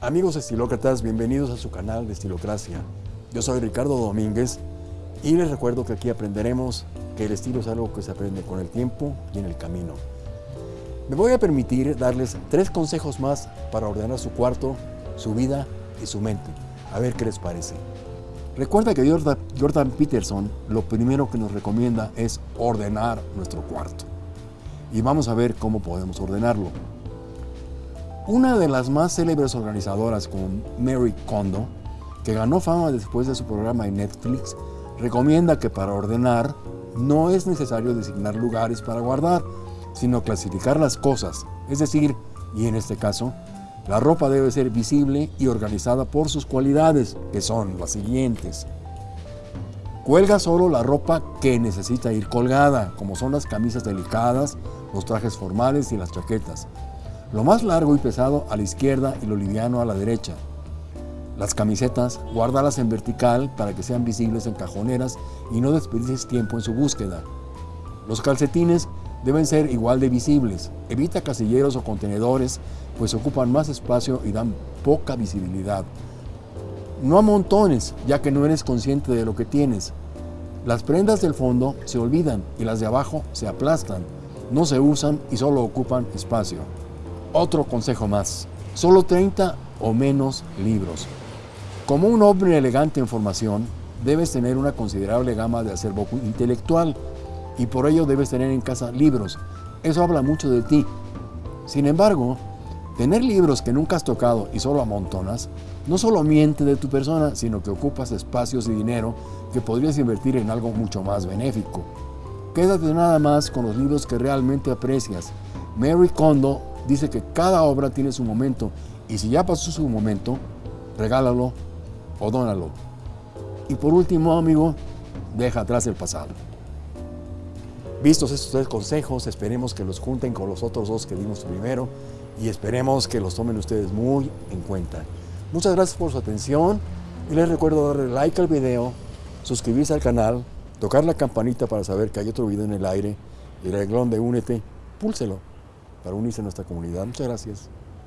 Amigos estilócratas, bienvenidos a su canal de Estilocracia. Yo soy Ricardo Domínguez y les recuerdo que aquí aprenderemos que el estilo es algo que se aprende con el tiempo y en el camino. Me voy a permitir darles tres consejos más para ordenar su cuarto, su vida y su mente. A ver qué les parece. Recuerda que Jordan Peterson lo primero que nos recomienda es ordenar nuestro cuarto. Y vamos a ver cómo podemos ordenarlo. Una de las más célebres organizadoras como Mary Kondo, que ganó fama después de su programa en Netflix, recomienda que para ordenar no es necesario designar lugares para guardar, sino clasificar las cosas, es decir, y en este caso, la ropa debe ser visible y organizada por sus cualidades, que son las siguientes. Cuelga solo la ropa que necesita ir colgada, como son las camisas delicadas, los trajes formales y las chaquetas. Lo más largo y pesado a la izquierda y lo liviano a la derecha. Las camisetas, guárdalas en vertical para que sean visibles en cajoneras y no desperdicies tiempo en su búsqueda. Los calcetines deben ser igual de visibles. Evita casilleros o contenedores, pues ocupan más espacio y dan poca visibilidad. No amontones, ya que no eres consciente de lo que tienes. Las prendas del fondo se olvidan y las de abajo se aplastan. No se usan y solo ocupan espacio. Otro consejo más, solo 30 o menos libros. Como un hombre elegante en formación, debes tener una considerable gama de acervo intelectual y por ello debes tener en casa libros. Eso habla mucho de ti. Sin embargo, tener libros que nunca has tocado y solo amontonas, no solo miente de tu persona, sino que ocupas espacios y dinero que podrías invertir en algo mucho más benéfico. Quédate nada más con los libros que realmente aprecias. Mary Kondo dice que cada obra tiene su momento y si ya pasó su momento, regálalo o dónalo. Y por último, amigo, deja atrás el pasado. Vistos estos tres consejos, esperemos que los junten con los otros dos que dimos primero y esperemos que los tomen ustedes muy en cuenta. Muchas gracias por su atención y les recuerdo darle like al video, suscribirse al canal, tocar la campanita para saber que hay otro video en el aire y el renglón de Únete, púlselo para unirse a nuestra comunidad. Muchas gracias.